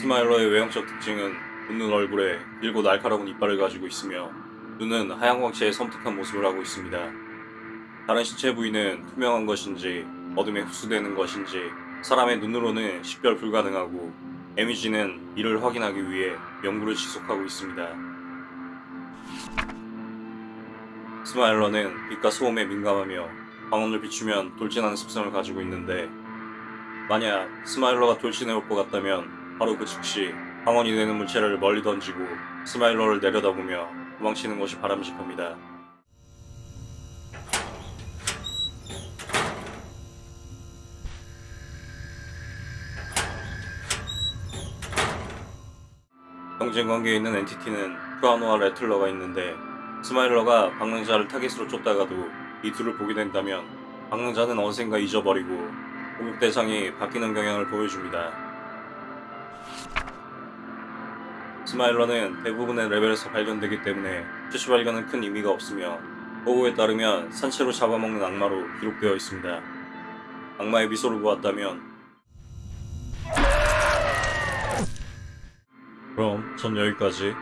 스마일러의 외형적 특징은 웃는 얼굴에 길고 날카로운 이빨을 가지고 있으며 눈은 하얀 광채의 섬뜩한 모습을 하고 있습니다. 다른 신체 부위는 투명한 것인지 어둠에 흡수되는 것인지 사람의 눈으로는 식별 불가능하고 M.E.G.는 이를 확인하기 위해 연구를 지속하고 있습니다. 스마일러는 빛과 소음에 민감하며 광원을 비추면 돌진하는 습성을 가지고 있는데 만약 스마일러가 돌진해 올 것 같다면 바로 그 즉시 광원이 되는 물체를 멀리 던지고 스마일러를 내려다보며 도망치는 것이 바람직합니다. 경쟁 관계에 있는 entity는 프라노와 레틀러가 있는데 스마일러가 방랑자를 타겟으로 쫓다가도 이 둘을 보게 된다면 방랑자는 어디선가 잊어버리고 공격 대상이 바뀌는 경향을 보여줍니다. 스마일러는 대부분의 레벨에서 발견되기 때문에 최초 발견은 큰 의미가 없으며 보고에 따르면 산채로 잡아먹는 악마로 기록되어 있습니다. 악마의 미소를 보았다면 그럼 전 여기까지